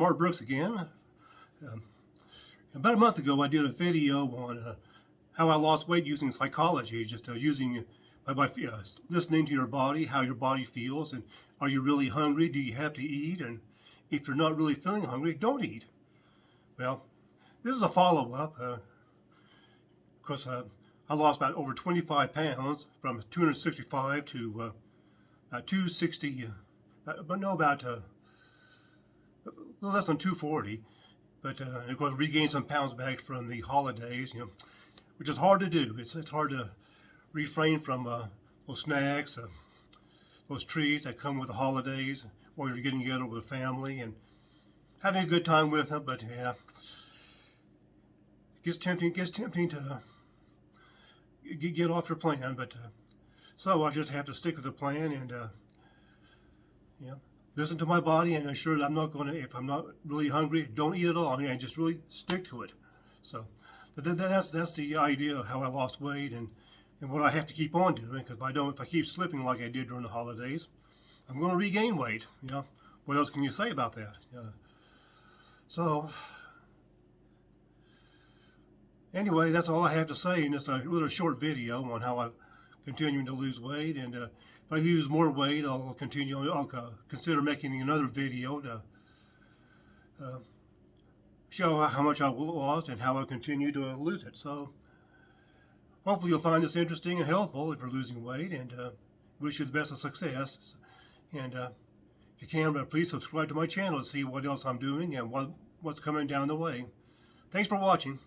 Mark Brooks again. Um, about a month ago, I did a video on uh, how I lost weight using psychology, just uh, using by, by uh, listening to your body, how your body feels, and are you really hungry? Do you have to eat? And if you're not really feeling hungry, don't eat. Well, this is a follow-up. Uh, of course, uh, I lost about over 25 pounds from 265 to uh, about 260, uh, but no, about uh, a little less than 240. But uh, of course, regained some pounds back from the holidays, you know, which is hard to do. It's it's hard to refrain from uh, those snacks, uh, those treats that come with the holidays, or you're getting together with a family and having a good time with them. But yeah, it gets tempting. It gets tempting to get, get off your plan. But uh, so I just have to stick with the plan and uh, you know listen to my body and ensure that I'm not going to, if I'm not really hungry, don't eat at all and just really stick to it. So that's that's the idea of how I lost weight and, and what I have to keep on doing because if I don't, if I keep slipping like I did during the holidays, I'm going to regain weight. You know, what else can you say about that? So anyway, that's all I have to say in this uh, little short video on how I'm continuing to lose weight and uh, if I lose more weight, I'll continue. I'll uh, consider making another video to uh, show how much I lost and how I continue to lose it. So hopefully you'll find this interesting and helpful if you're losing weight and uh, wish you the best of success. And uh, if you can, please subscribe to my channel to see what else I'm doing and what, what's coming down the way. Thanks for watching.